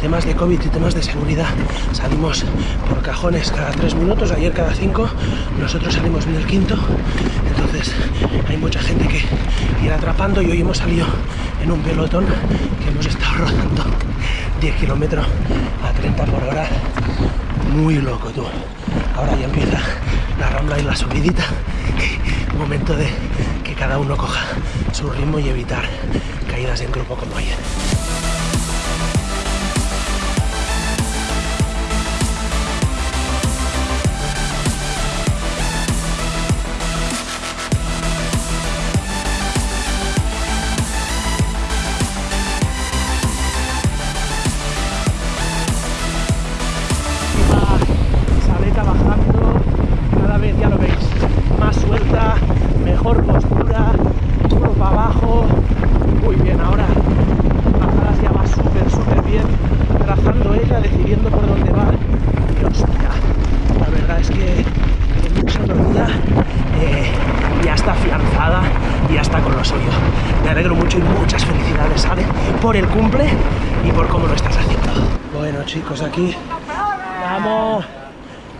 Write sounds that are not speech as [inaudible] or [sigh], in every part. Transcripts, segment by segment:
temas de COVID y temas de seguridad salimos por cajones cada tres minutos, ayer cada cinco, nosotros salimos en el quinto, entonces hay mucha gente que ir atrapando y hoy hemos salido en un pelotón que hemos estado [laughs] rodando 10 kilómetros a 30 por hora, muy loco tú. Ahora ya empieza la rambla y la subidita, [laughs] momento de que cada uno coja su ritmo y evitar caídas en grupo como ayer. Decidiendo por dónde va, y hostia, la verdad es que en mucha ya está afianzada y ya está con lo suyo. Me alegro mucho y muchas felicidades, ¿sale? Por el cumple y por cómo lo estás haciendo. Bueno chicos, aquí Vamos.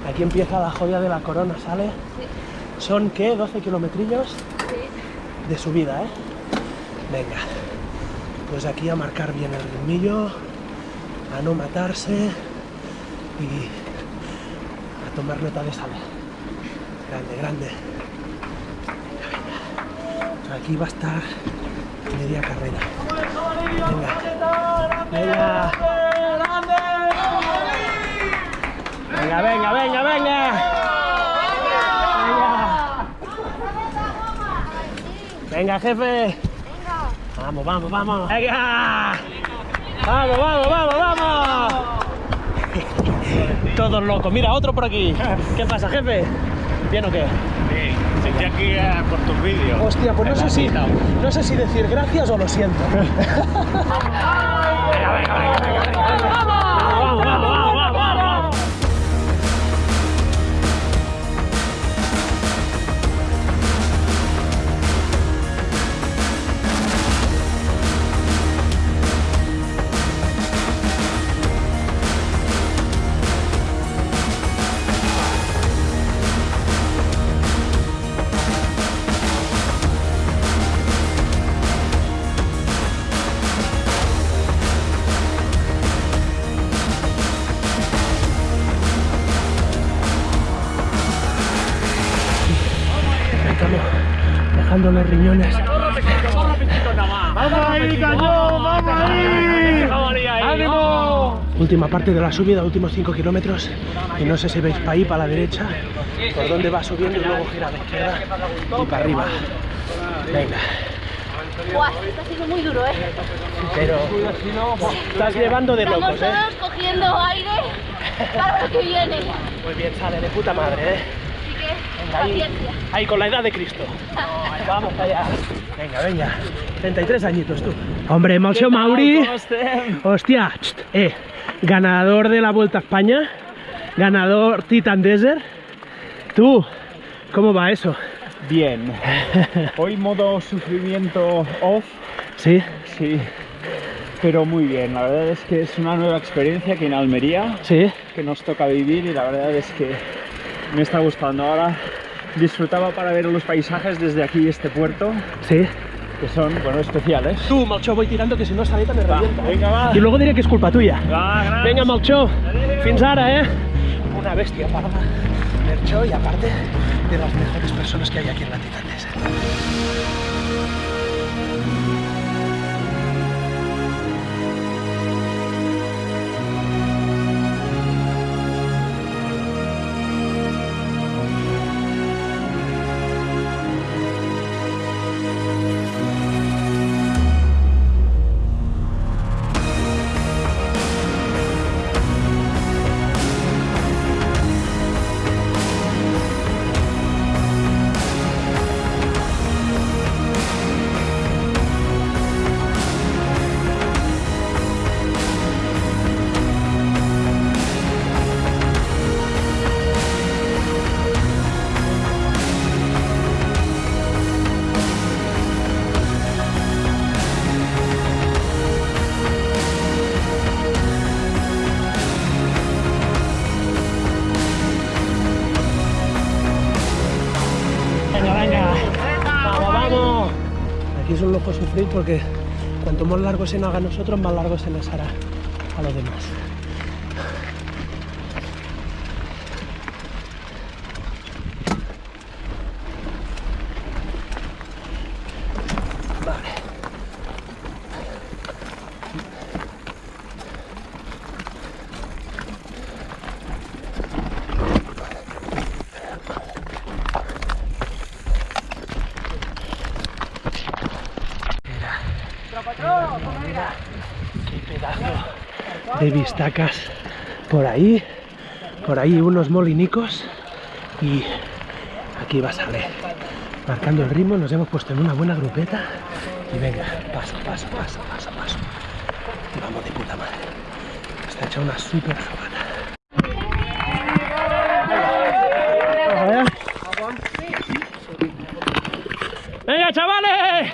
Aquí empieza la joya de la corona, ¿sale? Son, ¿qué? 12 kilometrillos de subida, ¿eh? Venga. Pues aquí a marcar bien el ritmillo, a no matarse y a tomar nota de sale. Grande, grande. Venga, venga. Aquí va a estar media carrera. Venga. Venga. Venga, venga, venga, venga. Venga. Venga, jefe. Vamos, vamos, vamos. Venga. Vamos, vamos, vamos, vamos. Todos locos. Mira, otro por aquí. ¿Qué pasa, jefe? ¿Bien o qué? Sí, estoy aquí eh, por tus vídeos. Hostia, pues no sé si, no sé si decir gracias o lo siento. [laughs] Venga, venga, venga, venga, venga. Dejando los riñones. ¡Vamos ahí, cañón! ¡Vamos ahí! ¡Ánimo! Última parte de la subida, últimos 5 kilómetros. Y no sé si veis para ahí, para la derecha, por donde va subiendo y luego gira a la izquierda y para arriba. Venga. Buah, está siendo muy duro, ¿eh? Pero estás llevando de Estamos locos, ¿eh? todos cogiendo aire para lo que viene. Muy bien, sale de puta madre, ¿eh? Que, Venga, ahí, ahí con la edad de Cristo. [laughs] Vamos allá. Venga, venga. 33 añitos tú. Hombre, sido Mauri. Hostia, eh. Ganador de la Vuelta a España. Ganador Titan Desert. Tú, ¿cómo va eso? Bien. [laughs] Hoy modo sufrimiento off, ¿Sí? sí. Pero muy bien, la verdad es que es una nueva experiencia aquí en Almería ¿Sí? que nos toca vivir y la verdad es que me está gustando. Ahora disfrutaba para ver los paisajes desde aquí este puerto, ¿Sí? que son, bueno, especiales. Tú, Malcho, voy tirando que si no esta me Va, revienta. venga, va. Y luego diré que es culpa tuya. Va. Venga, Malcho. Fins ara, eh? Una bestia parda. Mercho y aparte de las mejores personas que hay aquí en la Titan Desert. dejo sufrir porque cuanto más largo se nos haga a nosotros, más largo se nos hará a los demás. De vistacas por ahí, por ahí unos molinicos y aquí vas a ver, marcando el ritmo, nos hemos puesto en una buena grupeta y venga, paso, paso, paso, paso, paso. Vamos de puta madre. Está hecha una super sabana. A ver. ¡Venga, chavales!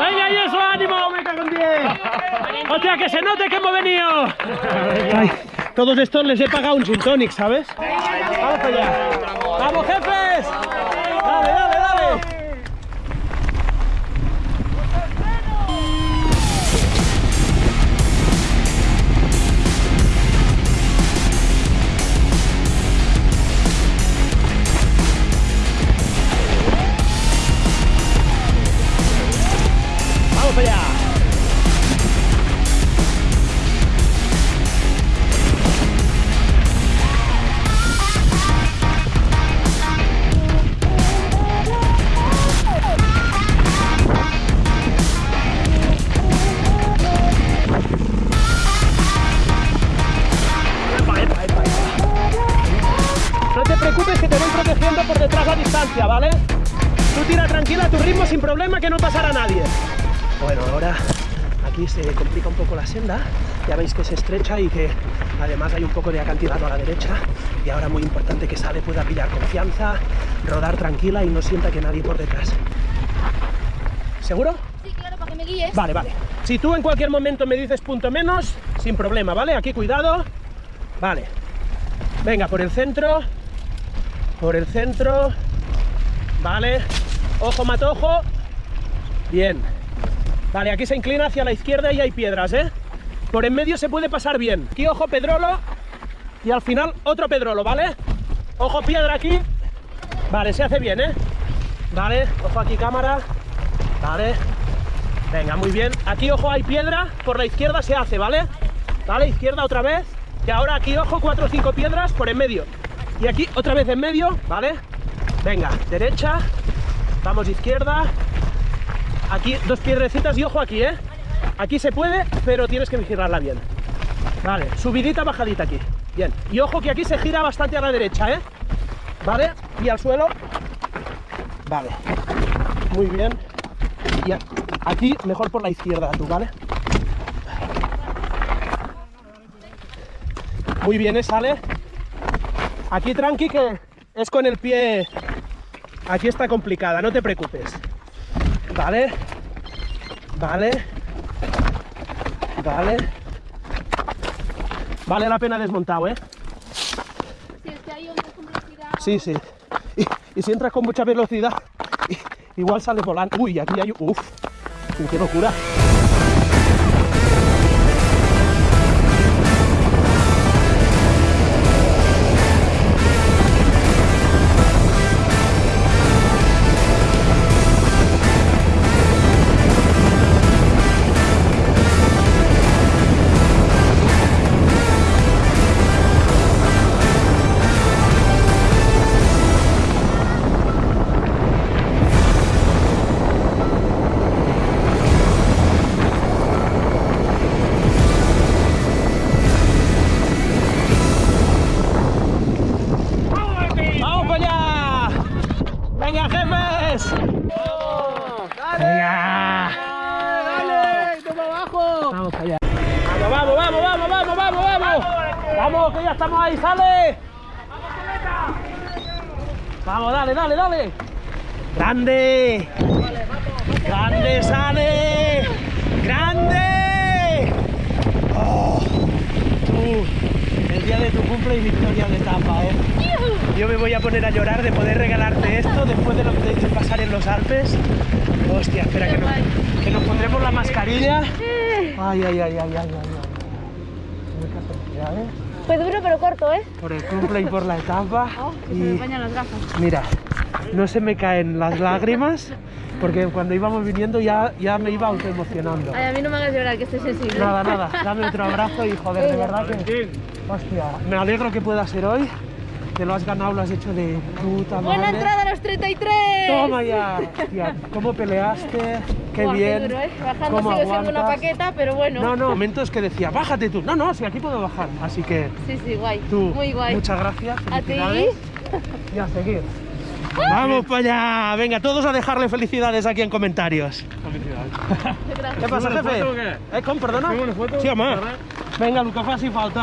¡Venga, y eso, ánimo! ¡Me cago en que se note que hemos venido! Todos estos les he pagado un gin tonic, ¿sabes? ¡Vamos allá! ¡Vamos, jefes! Problema que no pasará a nadie. Bueno, ahora aquí se complica un poco la senda. Ya veis que se estrecha y que además hay un poco de acantilado a la derecha. Y ahora muy importante que Sale pueda pillar confianza, rodar tranquila y no sienta que nadie por detrás. ¿Seguro? Sí, claro, para que me guíes. Vale, vale. Si tú en cualquier momento me dices punto menos, sin problema, ¿vale? Aquí cuidado. Vale. Venga, por el centro. Por el centro. Vale. Ojo, matojo. Bien. Vale, aquí se inclina hacia la izquierda y hay piedras, ¿eh? Por en medio se puede pasar bien. Aquí, ojo, pedrolo. Y al final, otro pedrolo, ¿vale? Ojo, piedra aquí. Vale, se hace bien, ¿eh? Vale, ojo aquí, cámara. Vale. Venga, muy bien. Aquí, ojo, hay piedra. Por la izquierda se hace, ¿vale? Vale, izquierda otra vez. Y ahora aquí, ojo, cuatro o cinco piedras por en medio. Y aquí otra vez en medio, ¿vale? Venga, derecha. Vamos izquierda. Aquí dos piedrecitas y ojo aquí, ¿eh? Aquí se puede, pero tienes que vigilarla bien. Vale, subidita, bajadita aquí. Bien. Y ojo que aquí se gira bastante a la derecha, ¿eh? Vale, y al suelo. Vale. Muy bien. Y aquí mejor por la izquierda tú, ¿vale? Muy bien, ¿eh? Sale. Aquí tranqui que es con el pie... Aquí está complicada, no te preocupes. Vale. Vale. Vale. Vale la pena desmontado, ¿eh? Si es que es con velocidad. Sí, sí. Y, y si entras con mucha velocidad, igual sales volando. Uy, aquí hay... Uf, qué locura. Vamos. Que ya estamos ahí, sale. Vamos, dale, dale, dale. Grande. Grande, sale. Grande. Oh, el día de tu cumple y victoria de etapa, ¿eh? yo me voy a poner a llorar de poder regalarte esto después de lo que te hecho pasar en los Alpes. Hostia, espera que, no- que nos pondremos la mascarilla. Ay, ay, ay, ay, ay. ay. Felicidades Fue duro pero corto, ¿eh? por el cumple y por la etapa. [laughs] Oh, que se me y empañan las gafas. mira, no se me caen las lágrimas porque cuando íbamos viniendo ya, ya me iba autoemocionando. Ay, a mí no me hagas llorar, que estoy sensible. Nada, nada, dame otro abrazo y joder, de verdad que... Hostia, me alegro que pueda ser hoy. Te lo has ganado, lo has hecho de puta madre. Buena entrada a los 33. Toma ya. Hostia, ¿cómo peleaste? Qué Buah, bien. duro, ¿eh? Bajando ¿Cómo sigo siendo una paqueta, pero bueno. No, no, momentos que decía, bájate tú. No, no, sí, aquí puedo bajar. Así que Sí, sí, guay. tú, Muy guay. muchas gracias. A ti. Y a seguir. Vamos para allá. Venga, todos a dejarle felicidades aquí en comentarios. Felicidades. [laughs] ¿Qué pasa, ¿Hacemos una jefe? ¿Eh, con perdona? Sí. Vinga, el que faci falta.